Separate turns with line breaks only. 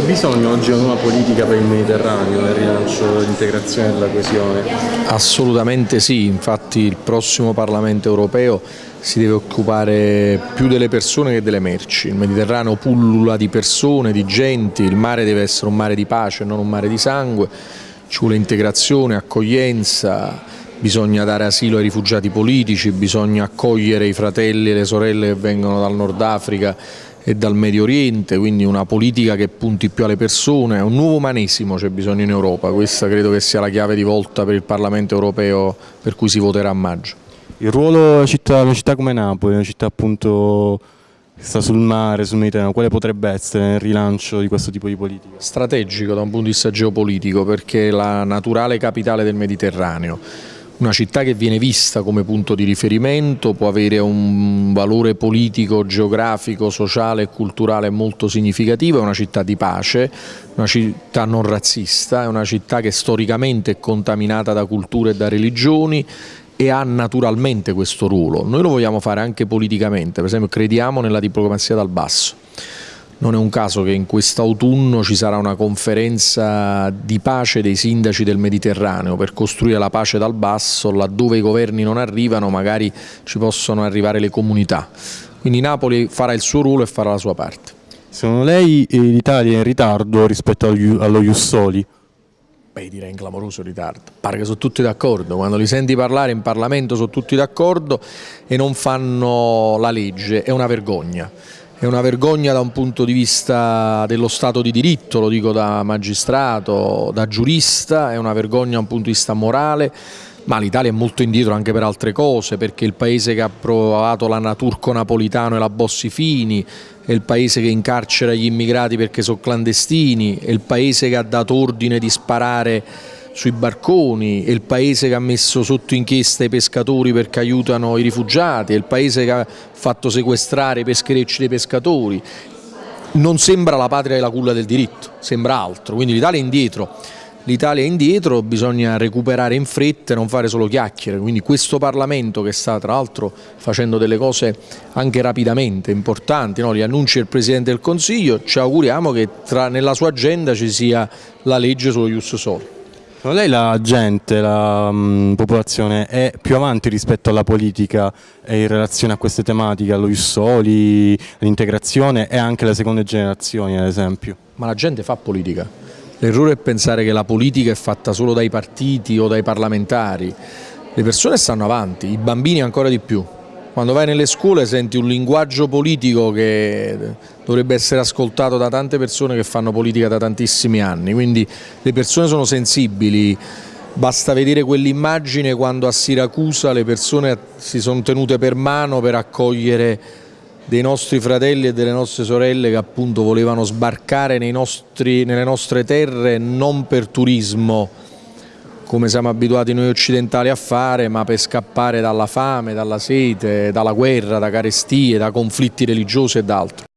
C'è bisogno oggi di una nuova politica per il Mediterraneo nel rilancio dell'integrazione e della coesione?
Assolutamente sì, infatti il prossimo Parlamento europeo si deve occupare più delle persone che delle merci. Il Mediterraneo pullula di persone, di genti, il mare deve essere un mare di pace, non un mare di sangue, ci vuole integrazione, accoglienza, bisogna dare asilo ai rifugiati politici, bisogna accogliere i fratelli e le sorelle che vengono dal Nord Africa e dal Medio Oriente, quindi una politica che punti più alle persone, un nuovo umanesimo c'è bisogno in Europa, questa credo che sia la chiave di volta per il Parlamento europeo per cui si voterà a maggio.
Il ruolo della città, una città come Napoli, una città appunto che sta sul mare, sul Mediterraneo, quale potrebbe essere nel rilancio di questo tipo di politica?
Strategico da un punto di vista geopolitico perché è la naturale capitale del Mediterraneo una città che viene vista come punto di riferimento può avere un valore politico, geografico, sociale e culturale molto significativo, è una città di pace, una città non razzista, è una città che storicamente è contaminata da culture e da religioni e ha naturalmente questo ruolo. Noi lo vogliamo fare anche politicamente, per esempio crediamo nella diplomazia dal basso. Non è un caso che in quest'autunno ci sarà una conferenza di pace dei sindaci del Mediterraneo per costruire la pace dal basso, laddove i governi non arrivano magari ci possono arrivare le comunità. Quindi Napoli farà il suo ruolo e farà la sua parte.
Secondo lei l'Italia è in ritardo rispetto allo Jussoli?
Beh, direi in clamoroso ritardo. Pare che sono tutti d'accordo, quando li senti parlare in Parlamento sono tutti d'accordo e non fanno la legge, è una vergogna. È una vergogna da un punto di vista dello Stato di diritto, lo dico da magistrato, da giurista, è una vergogna da un punto di vista morale, ma l'Italia è molto indietro anche per altre cose, perché il paese che ha approvato la Naturco Napolitano e la Bossi Fini, è il paese che incarcera gli immigrati perché sono clandestini, è il paese che ha dato ordine di sparare sui barconi, è il paese che ha messo sotto inchiesta i pescatori perché aiutano i rifugiati, è il paese che ha fatto sequestrare i pescherecci dei pescatori. Non sembra la patria della culla del diritto, sembra altro, quindi l'Italia è indietro. L'Italia è indietro, bisogna recuperare in fretta e non fare solo chiacchiere, quindi questo Parlamento che sta tra l'altro facendo delle cose anche rapidamente importanti, no? li annunci il Presidente del Consiglio, ci auguriamo che tra, nella sua agenda ci sia la legge sullo Ius Sol.
Secondo lei la gente, la mh, mm, popolazione è più avanti rispetto alla politica in relazione a queste tematiche, allo Jussoli, all'integrazione e anche alle seconde generazioni ad esempio?
Ma la gente fa politica. L'errore è pensare che la politica è fatta solo dai partiti o dai parlamentari. Le persone stanno avanti, i bambini ancora di più. Quando vai nelle scuole senti un linguaggio politico che dovrebbe essere ascoltato da tante persone che fanno politica da tantissimi anni, quindi le persone sono sensibili, basta vedere quell'immagine quando a Siracusa le persone si sono tenute per mano per accogliere dei nostri fratelli e delle nostre sorelle che appunto volevano sbarcare nostri, nelle nostre terre non per turismo, come siamo abituati noi occidentali a fare, ma per scappare dalla fame, dalla sete, dalla guerra, da carestie, da conflitti religiosi ed altro.